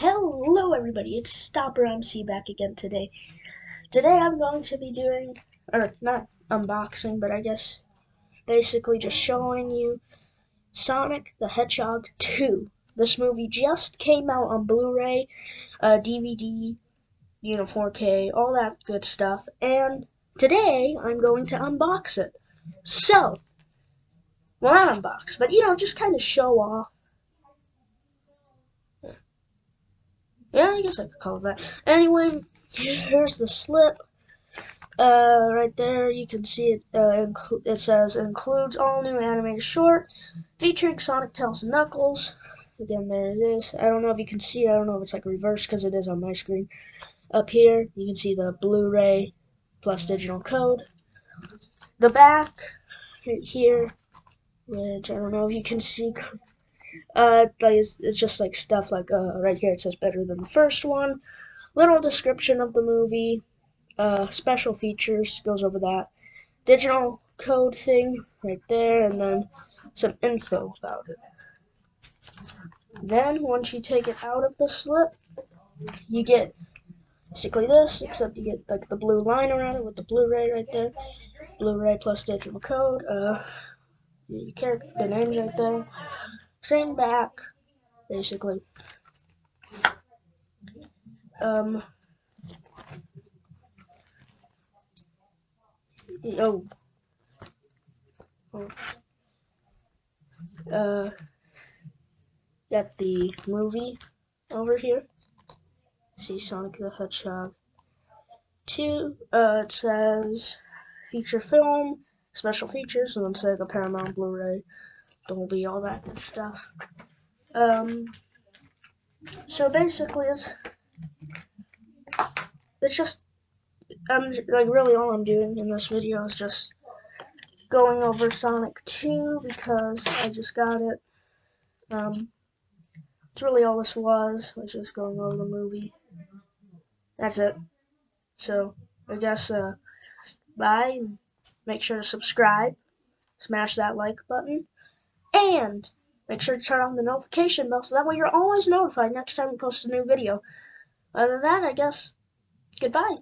Hello everybody, it's Stopper MC back again today. Today I'm going to be doing, or not unboxing, but I guess basically just showing you Sonic the Hedgehog 2. This movie just came out on Blu-ray, uh, DVD, you know, 4K, all that good stuff, and today I'm going to unbox it. So, well not unbox, but you know, just kind of show off Yeah, I guess I could call it that. Anyway, here's the slip. Uh, right there, you can see it. Uh, it says includes all new animated short featuring Sonic, Tails, and Knuckles. Again, there it is. I don't know if you can see. I don't know if it's like reversed because it is on my screen. Up here, you can see the Blu-ray plus digital code. The back right here, which I don't know if you can see uh, it's, it's just like stuff like uh, right here it says better than the first one. Little description of the movie, uh, special features goes over that. Digital code thing right there, and then some info about it. Then once you take it out of the slip, you get basically this, except you get like the blue line around it with the Blu-ray right there. Blu-ray plus digital code. Uh, your character, the names right there. Same back, basically. Um, oh, uh, got the movie over here. See Sonic the Hedgehog 2. Uh, it says feature film, special features, and then the Paramount Blu-ray. Dolby, all that good stuff. Um, so basically, it's it's just I'm like really all I'm doing in this video is just going over Sonic 2 because I just got it. Um, it's really all this was, was just going over the movie. That's it. So, I guess, uh, bye, make sure to subscribe, smash that like button, and make sure to turn on the notification bell so that way you're always notified next time we post a new video. Other than that, I guess, goodbye.